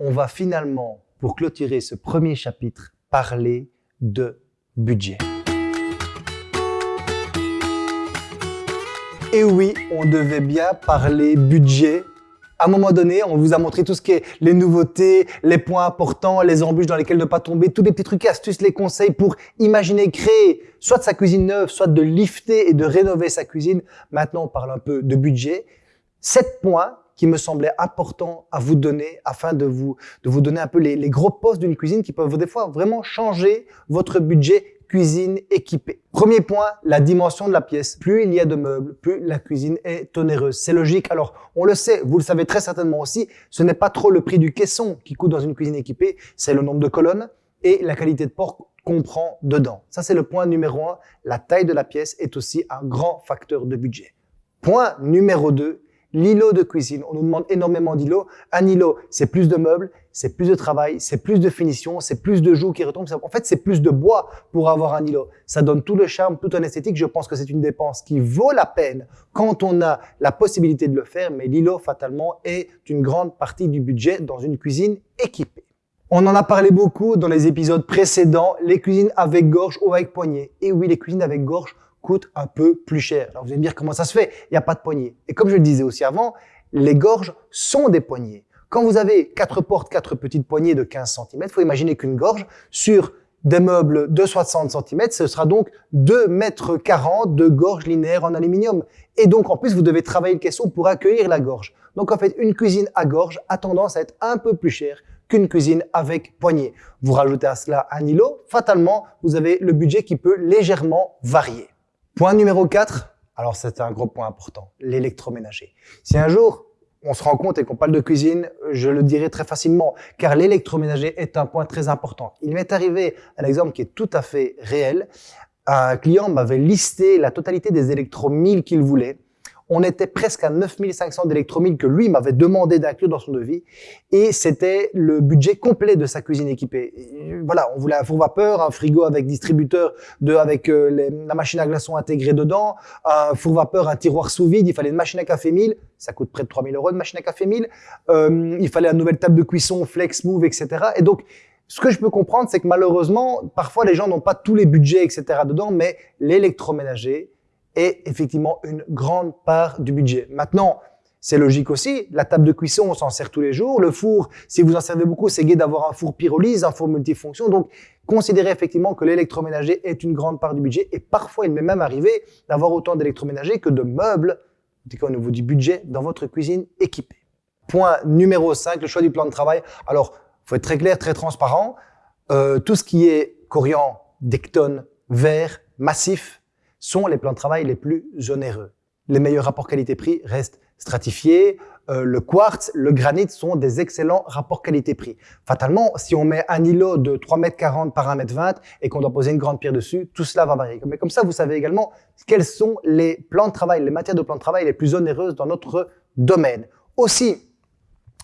on va finalement, pour clôturer ce premier chapitre, parler de budget. Et oui, on devait bien parler budget. À un moment donné, on vous a montré tout ce qui est les nouveautés, les points importants, les embûches dans lesquelles ne pas tomber, tous les petits trucs astuces, les conseils pour imaginer, créer soit sa cuisine neuve, soit de lifter et de rénover sa cuisine. Maintenant, on parle un peu de budget. Sept points qui me semblaient importants à vous donner afin de vous, de vous donner un peu les, les gros postes d'une cuisine qui peuvent des fois vraiment changer votre budget cuisine équipée. Premier point, la dimension de la pièce. Plus il y a de meubles, plus la cuisine est onéreuse. C'est logique. Alors, on le sait, vous le savez très certainement aussi, ce n'est pas trop le prix du caisson qui coûte dans une cuisine équipée, c'est le nombre de colonnes et la qualité de porte qu'on prend dedans. Ça, c'est le point numéro un. La taille de la pièce est aussi un grand facteur de budget. Point numéro deux, L'îlot de cuisine, on nous demande énormément d'îlots. Un îlot, c'est plus de meubles, c'est plus de travail, c'est plus de finition, c'est plus de joues qui retombent. En fait, c'est plus de bois pour avoir un îlot. Ça donne tout le charme, tout un esthétique. Je pense que c'est une dépense qui vaut la peine quand on a la possibilité de le faire. Mais l'îlot, fatalement, est une grande partie du budget dans une cuisine équipée. On en a parlé beaucoup dans les épisodes précédents, les cuisines avec gorge ou avec poignée. Et oui, les cuisines avec gorge coûte un peu plus cher. Alors vous allez me dire comment ça se fait? Il n'y a pas de poignée. Et comme je le disais aussi avant, les gorges sont des poignées. Quand vous avez quatre portes, quatre petites poignées de 15 cm, il faut imaginer qu'une gorge sur des meubles de 60 cm, ce sera donc 2 mètres 40 de gorge linéaire en aluminium. Et donc, en plus, vous devez travailler le caisson pour accueillir la gorge. Donc, en fait, une cuisine à gorge a tendance à être un peu plus chère qu'une cuisine avec poignée. Vous rajoutez à cela un îlot, fatalement, vous avez le budget qui peut légèrement varier. Point numéro 4, alors c'est un gros point important, l'électroménager. Si un jour on se rend compte et qu'on parle de cuisine, je le dirai très facilement, car l'électroménager est un point très important. Il m'est arrivé un exemple qui est tout à fait réel. Un client m'avait listé la totalité des électromilles qu'il voulait on était presque à 9500 d'électromile que lui m'avait demandé d'inclure dans son devis. Et c'était le budget complet de sa cuisine équipée. voilà, on voulait un four vapeur, un frigo avec distributeur, de, avec euh, la machine à glaçons intégrée dedans, un four vapeur, un tiroir sous vide, il fallait une machine à café 1000, ça coûte près de 3000 euros de machine à café 1000, euh, il fallait une nouvelle table de cuisson, flex, move, etc. Et donc, ce que je peux comprendre, c'est que malheureusement, parfois les gens n'ont pas tous les budgets, etc. dedans, mais l'électroménager, est effectivement une grande part du budget. Maintenant, c'est logique aussi, la table de cuisson, on s'en sert tous les jours. Le four, si vous en servez beaucoup, c'est gai d'avoir un four pyrolyse, un four multifonction. Donc, considérez effectivement que l'électroménager est une grande part du budget. Et parfois, il m'est même arrivé d'avoir autant d'électroménager que de meubles, au niveau du budget, dans votre cuisine équipée. Point numéro 5, le choix du plan de travail. Alors, faut être très clair, très transparent. Euh, tout ce qui est corian, dectone, verre, massif, sont les plans de travail les plus onéreux. Les meilleurs rapports qualité-prix restent stratifiés. Euh, le quartz, le granit sont des excellents rapports qualité-prix. Fatalement, si on met un îlot de 3,40 m par 1,20 m et qu'on doit poser une grande pierre dessus, tout cela va varier. Mais comme ça, vous savez également quels sont les plans de travail, les matières de plan de travail les plus onéreuses dans notre domaine. Aussi,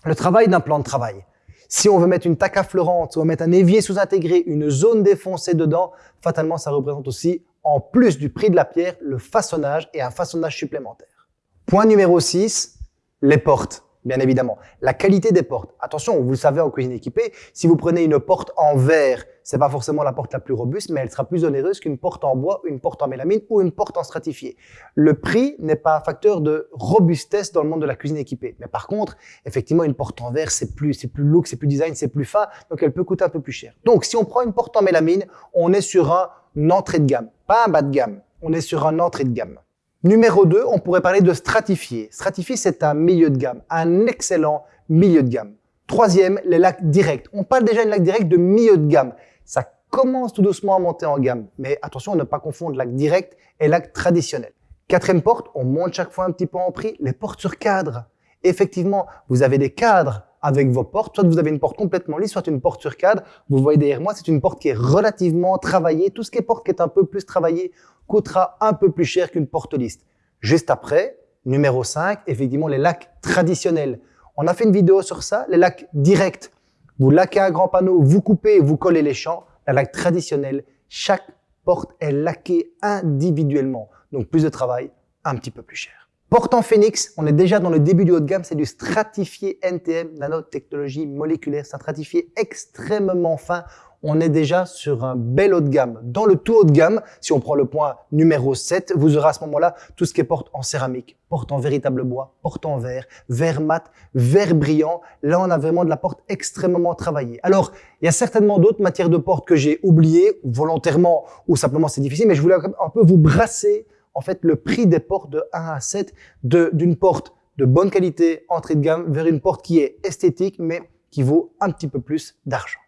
le travail d'un plan de travail. Si on veut mettre une taque affleurante, si on veut mettre un évier sous-intégré, une zone défoncée dedans, fatalement, ça représente aussi en plus du prix de la pierre, le façonnage et un façonnage supplémentaire. Point numéro 6, les portes, bien évidemment. La qualité des portes. Attention, vous le savez en cuisine équipée, si vous prenez une porte en verre, c'est pas forcément la porte la plus robuste, mais elle sera plus onéreuse qu'une porte en bois, une porte en mélamine ou une porte en stratifié. Le prix n'est pas un facteur de robustesse dans le monde de la cuisine équipée. Mais par contre, effectivement, une porte en verre, c'est plus, c'est plus look, c'est plus design, c'est plus fin, donc elle peut coûter un peu plus cher. Donc, si on prend une porte en mélamine, on est sur un entrée de gamme, pas un bas de gamme. On est sur un entrée de gamme. Numéro 2, on pourrait parler de stratifié. Stratifié, c'est un milieu de gamme, un excellent milieu de gamme. Troisième, les lacs directs. On parle déjà de lac direct de milieu de gamme. Ça commence tout doucement à monter en gamme. Mais attention à ne pas confondre lac direct et lac traditionnel. Quatrième porte, on monte chaque fois un petit peu en prix, les portes sur cadre. Effectivement, vous avez des cadres avec vos portes. Soit vous avez une porte complètement lisse, soit une porte sur cadre. Vous voyez derrière moi, c'est une porte qui est relativement travaillée. Tout ce qui est porte qui est un peu plus travaillée coûtera un peu plus cher qu'une porte lisse. Juste après, numéro 5, effectivement, les lacs traditionnels. On a fait une vidéo sur ça, les lacs directs. Vous laquez un grand panneau, vous coupez, vous collez les champs. La lac traditionnel, chaque porte est laquée individuellement. Donc plus de travail, un petit peu plus cher. Porte en Phoenix, on est déjà dans le début du haut de gamme, c'est du stratifié NTM, nanotechnologie moléculaire, c'est un stratifié extrêmement fin. On est déjà sur un bel haut de gamme. Dans le tout haut de gamme, si on prend le point numéro 7, vous aurez à ce moment-là tout ce qui est porte en céramique, porte en véritable bois, porte en verre, verre mat, verre brillant. Là, on a vraiment de la porte extrêmement travaillée. Alors, il y a certainement d'autres matières de porte que j'ai oubliées, volontairement ou simplement c'est difficile, mais je voulais un peu vous brasser en fait le prix des portes de 1 à 7 d'une porte de bonne qualité, entrée de gamme, vers une porte qui est esthétique, mais qui vaut un petit peu plus d'argent.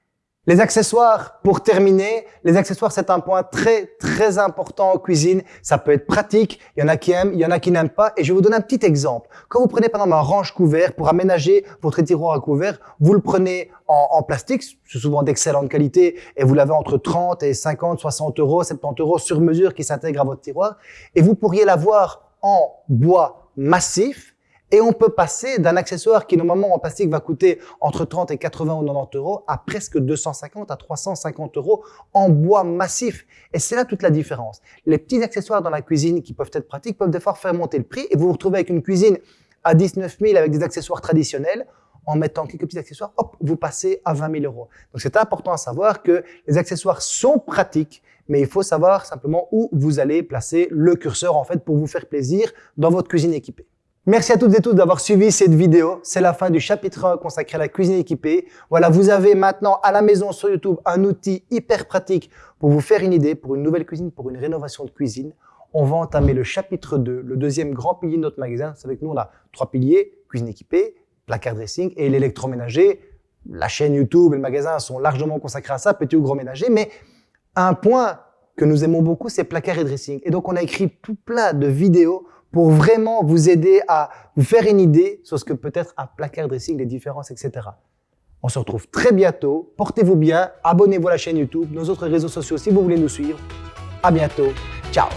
Les accessoires, pour terminer, les accessoires c'est un point très très important en cuisine. Ça peut être pratique, il y en a qui aiment, il y en a qui n'aiment pas. Et je vais vous donner un petit exemple. Quand vous prenez par exemple un range couvert pour aménager votre tiroir à couvert, vous le prenez en, plastique, c'est souvent d'excellente qualité, et vous l'avez entre 30 et 50, 60 euros, 70 euros sur mesure qui s'intègre à votre tiroir. Et vous pourriez l'avoir en bois massif, et on peut passer d'un accessoire qui normalement en plastique va coûter entre 30 et 80 ou 90 euros à presque 250 à 350 euros en bois massif. Et c'est là toute la différence. Les petits accessoires dans la cuisine qui peuvent être pratiques peuvent des fois faire monter le prix et vous vous retrouvez avec une cuisine à 19 000 avec des accessoires traditionnels. En mettant quelques petits accessoires, hop, vous passez à 20 000 euros. Donc c'est important à savoir que les accessoires sont pratiques, mais il faut savoir simplement où vous allez placer le curseur en fait pour vous faire plaisir dans votre cuisine équipée. Merci à toutes et tous d'avoir suivi cette vidéo. C'est la fin du chapitre 1 consacré à la cuisine équipée. Voilà, vous avez maintenant à la maison sur YouTube un outil hyper pratique pour vous faire une idée pour une nouvelle cuisine, pour une rénovation de cuisine. On va entamer le chapitre 2, le deuxième grand pilier de notre magasin. C'est avec nous, on a trois piliers, cuisine équipée, placard dressing et l'électroménager. La chaîne YouTube et le magasin sont largement consacrés à ça, petit ou gros ménager. Mais un point que nous aimons beaucoup, c'est placard et dressing. Et donc, on a écrit tout plein de vidéos pour vraiment vous aider à vous faire une idée sur ce que peut être un placard dressing, les différences, etc. On se retrouve très bientôt. Portez-vous bien. Abonnez-vous à la chaîne YouTube, nos autres réseaux sociaux si vous voulez nous suivre. À bientôt. Ciao